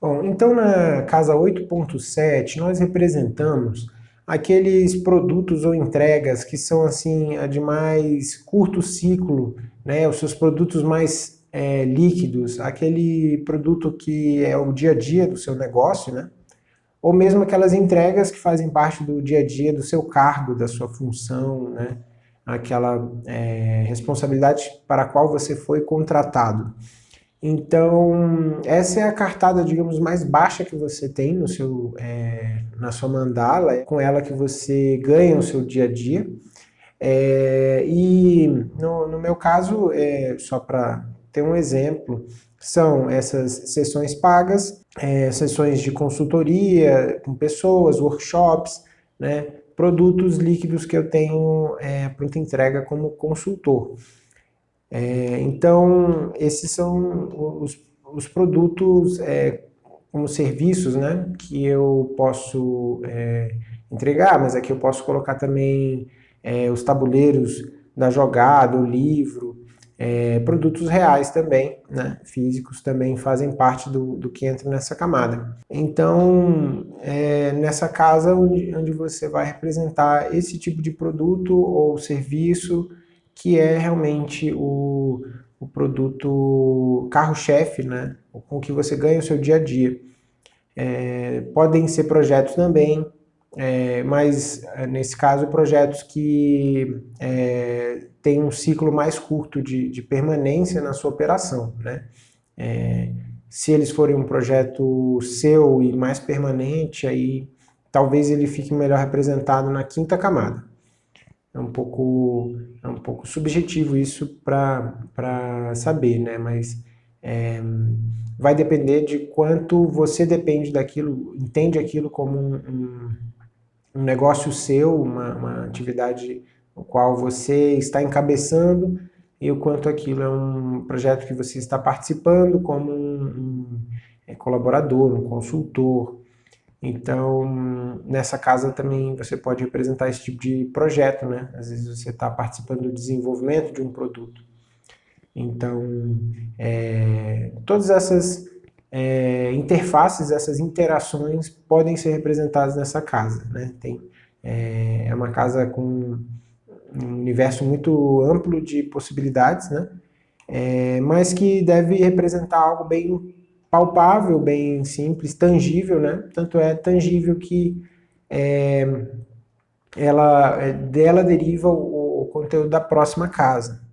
Bom, então na casa 8.7 nós representamos aqueles produtos ou entregas que são assim de mais curto ciclo, né, os seus produtos mais é, líquidos, aquele produto que é o dia a dia do seu negócio, né, ou mesmo aquelas entregas que fazem parte do dia a dia do seu cargo, da sua função, né, aquela é, responsabilidade para a qual você foi contratado. Então, essa é a cartada, digamos, mais baixa que você tem no seu, é, na sua mandala, é com ela que você ganha o seu dia a dia. É, e no, no, meu caso, é, só para ter um exemplo, são essas sessões pagas, é, sessões de consultoria com pessoas, workshops, né, produtos líquidos que eu tenho é, pronta entrega como consultor. É, então, esses são os, os produtos é, como serviços né, que eu posso é, entregar, mas aqui eu posso colocar também é, os tabuleiros da jogada, o livro, é, produtos reais também, né, físicos, também fazem parte do, do que entra nessa camada. Então, é, nessa casa onde, onde você vai representar esse tipo de produto ou serviço, que é realmente o, o produto carro-chefe, né? com que você ganha o seu dia a dia. É, podem ser projetos também, é, mas é, nesse caso projetos que é, têm um ciclo mais curto de, de, permanência na sua operação. Né? É, se eles forem um projeto seu e mais permanente, aí talvez ele fique melhor representado na quinta camada é um pouco, é um pouco subjetivo isso para saber, né? Mas é, vai depender de quanto você depende daquilo, entende aquilo como um, um, um negócio seu, uma, uma atividade no qual você está encabeçando e o quanto aquilo é um projeto que você está participando como um, um é, colaborador, um consultor, então, nessa casa também você pode representar esse tipo de projeto, né? Às vezes você está participando do desenvolvimento de um produto. Então, é, todas essas é, interfaces, essas interações podem ser representadas nessa casa, né? Tem, é, é uma casa com um universo muito amplo de possibilidades, né? É, mas que deve representar algo bem palpável, bem simples, tangível, né? Tanto é tangível que é, ela, é, dela deriva o, o conteúdo da próxima casa.